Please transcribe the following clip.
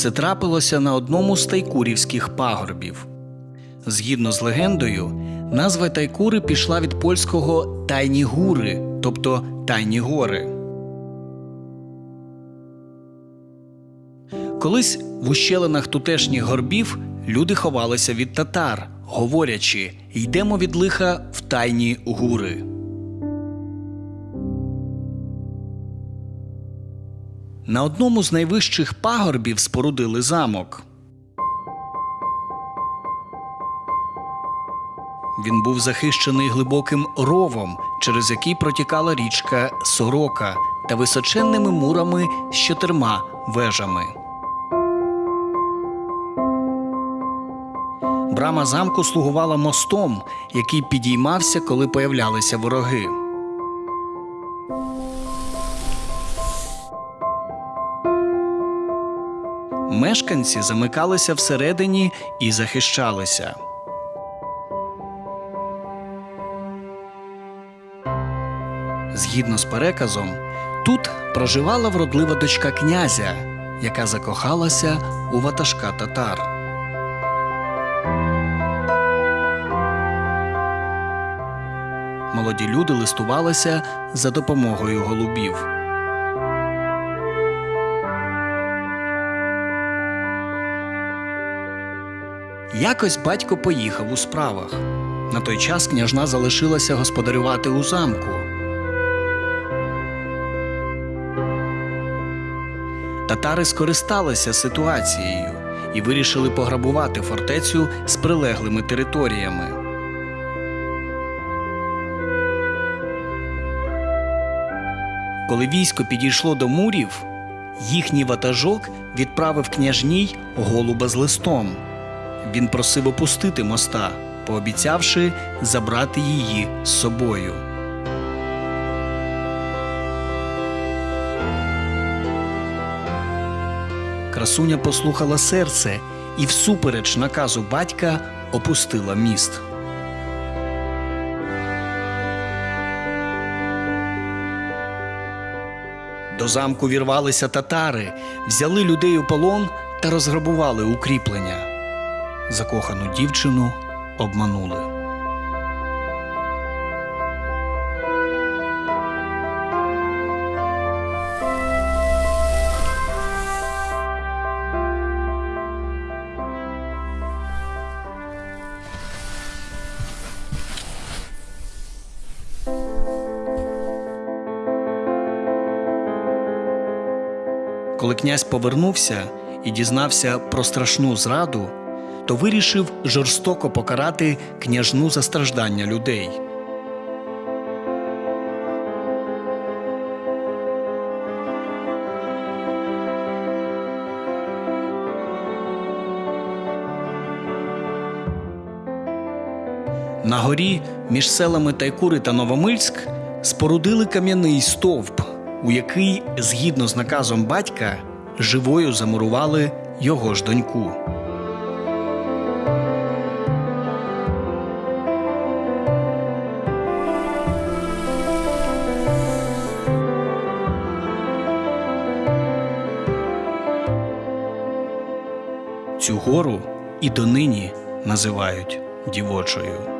Це трапилося на одному з тайкурівських пагорбів. Згідно з легендою, назва Тайкури пішла від польського тайні гури, тобто тайні гори. Колись в ущелинах тутешніх горбів люди ховалися від татар, говорячи йдемо від лиха в тайні гури. На одному з найвищих пагорбів спорудили замок. Він був захищений глибоким ровом, через який протікала річка Сорока та височенними мурами з чотирма вежами. Брама замку слугувала мостом, який підіймався, коли появлялися вороги. Мешканці замикалися всередині і захищалися. Згідно з переказом, тут проживала вродлива дочка князя, яка закохалася у ватажка татар. Молоді люди листувалися за допомогою голубів. Якось батько поїхав у справах. На той час княжна залишилася господарювати у замку. Татари скористалися ситуацією і вирішили пограбувати фортецю з прилеглими територіями. Коли військо підійшло до мурів, їхній ватажок відправив княжній голуба з листом. Він просив опустити моста, пообіцявши забрати її з собою. Красуня послухала серце і, всупереч наказу батька, опустила міст. До замку вірвалися татари, взяли людей у полон та розграбували укріплення. Закохану дівчину обманули. Коли князь повернувся і дізнався про страшну зраду, то вирішив жорстоко покарати княжну за страждання людей. На горі між селами Тайкури та Новомильськ спорудили кам'яний стовп, у який, згідно з наказом батька, живою замурували його ж доньку. Цю гору і донині називають дівочою.